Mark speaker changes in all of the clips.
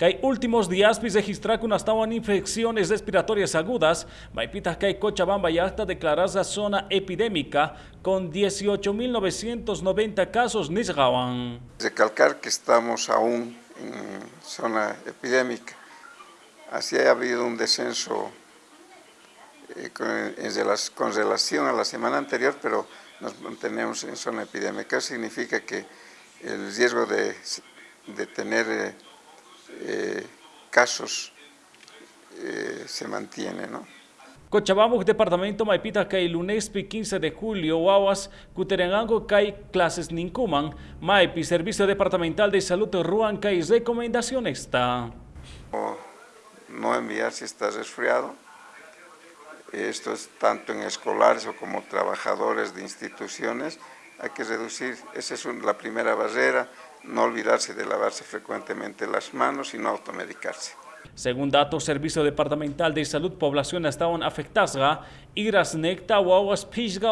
Speaker 1: hay últimos días registrar que estaban infecciones respiratorias agudas, Maipita que hay Cochabamba ya está declarada zona epidémica con 18.990 casos nisgawan.
Speaker 2: Recalcar que estamos aún en zona epidémica, así ha habido un descenso eh, con, relación a la semana anterior, pero nos mantenemos en zona epidémica, significa que el riesgo de, tener eh, eh, casos eh, se mantiene. ¿no?
Speaker 1: Cochabamba, departamento Maipita, que el lunes 15 de julio, Guaguas, Cuterenango, hay clases Nincuman, Maipi, Servicio Departamental de Salud, Ruan, hay recomendación está.
Speaker 2: No, no enviar si estás resfriado. Esto es tanto en escolares o como trabajadores de instituciones. Hay que reducir, esa es la primera barrera, no olvidarse de lavarse frecuentemente las manos y no automedicarse.
Speaker 1: Según datos Servicio Departamental de Salud, población estaban afectadas, iras necta, guaguas, pisga,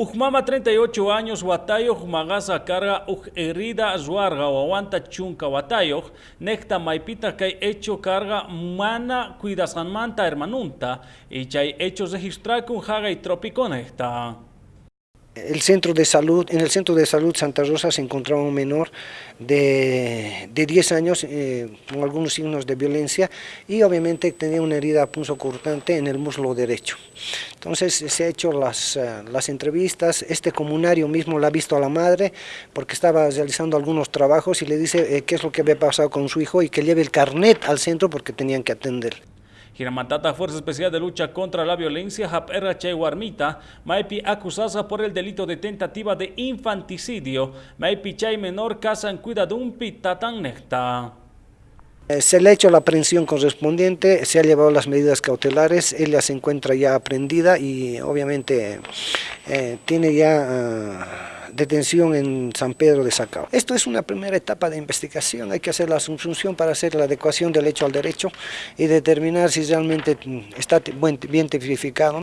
Speaker 1: Ujmama 38 años watayo magasa carga uj herida zuarga aguanta chunka watayo necta maipita que hecho carga mana manta hermanunta y chay hechos registrar con jaga y trópico necta.
Speaker 3: El centro de salud, en el centro de salud Santa Rosa se encontraba un menor de, de 10 años eh, con algunos signos de violencia y obviamente tenía una herida punzocortante en el muslo derecho. Entonces se ha hecho las, eh, las entrevistas, este comunario mismo la ha visto a la madre porque estaba realizando algunos trabajos y le dice eh, qué es lo que había pasado con su hijo y que lleve el carnet al centro porque tenían que atender.
Speaker 1: Giramatata Fuerza Especial de Lucha contra la Violencia, Che Guarmita, Maipi acusada por el delito de tentativa de infanticidio, Maipi Chay menor casa en cuidado un pitatan necta.
Speaker 3: Eh, se le ha hecho la aprehensión correspondiente, se ha llevado las medidas cautelares, ella se encuentra ya aprendida y obviamente eh, tiene ya... Ah, detención en San Pedro de Sacao. Esto es una primera etapa de investigación, hay que hacer la asunción para hacer la adecuación del hecho al derecho y determinar si realmente está bien tipificado.